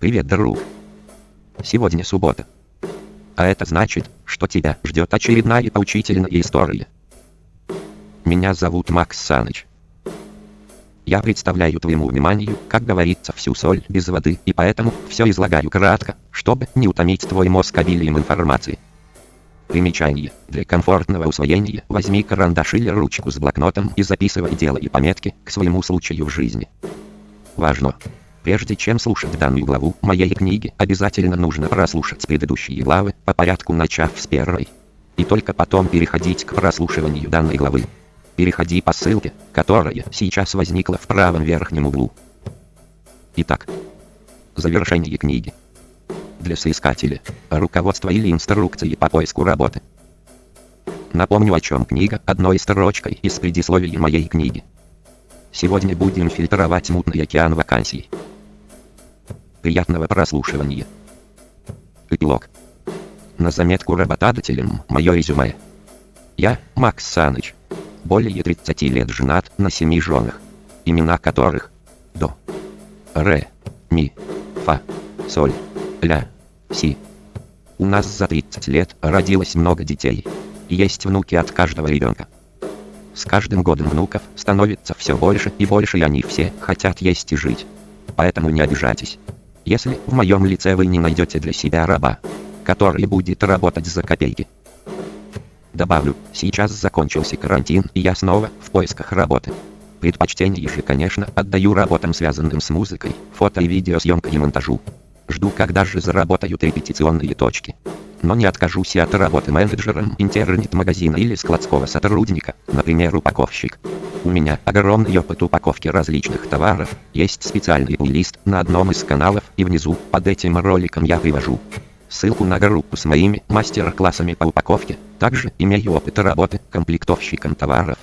Привет, друг. Сегодня суббота. А это значит, что тебя ждет очередная поучительная история. Меня зовут Макс Саныч. Я представляю твоему вниманию, как говорится, всю соль без воды, и поэтому все излагаю кратко, чтобы не утомить твой мозг обилием информации. Примечание. Для комфортного усвоения возьми карандаш или ручку с блокнотом и записывай дела и пометки к своему случаю в жизни. Важно! Прежде чем слушать данную главу моей книги, обязательно нужно прослушать предыдущие главы, по порядку начав с первой. И только потом переходить к прослушиванию данной главы. Переходи по ссылке, которая сейчас возникла в правом верхнем углу. Итак, завершение книги. Для соискателя, руководство или инструкции по поиску работы. Напомню о чем книга одной строчкой из предисловия моей книги. Сегодня будем фильтровать мутный океан вакансий. Приятного прослушивания. Эпилог. На заметку работодателям мое резюме. Я, Макс Саныч. Более 30 лет женат на семи женах. Имена которых До, Ре, Ми, Фа, Соль, Ля, Си. У нас за 30 лет родилось много детей. Есть внуки от каждого ребенка. С каждым годом внуков становится все больше и больше и они все хотят есть и жить. Поэтому не обижайтесь. Если в моем лице вы не найдете для себя раба, который будет работать за копейки. Добавлю, сейчас закончился карантин и я снова в поисках работы. Предпочтение же, конечно, отдаю работам связанным с музыкой, фото и видеосъемкой и монтажу. Жду, когда же заработают репетиционные точки. Но не откажусь и от работы менеджером интернет-магазина или складского сотрудника, например, упаковщик. У меня огромный опыт упаковки различных товаров, есть специальный плейлист на одном из каналов и внизу, под этим роликом я привожу ссылку на группу с моими мастер-классами по упаковке. Также имею опыт работы комплектовщиком товаров.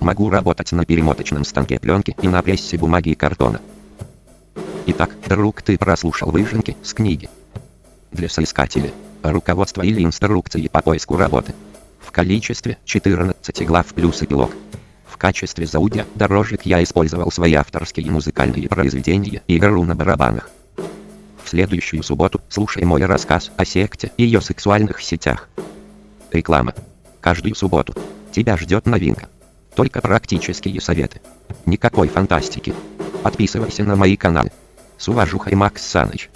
Могу работать на перемоточном станке пленки и на прессе бумаги и картона. Итак, друг, ты прослушал выжимки с книги. Для соискателя. Руководство или инструкции по поиску работы. В количестве 14 глав плюс эпилог качестве заудя дорожек я использовал свои авторские музыкальные произведения и игру на барабанах. В следующую субботу слушай мой рассказ о секте и ее сексуальных сетях. Реклама. Каждую субботу тебя ждет новинка. Только практические советы. Никакой фантастики. Подписывайся на мои каналы. С уважухой Макс Саныч.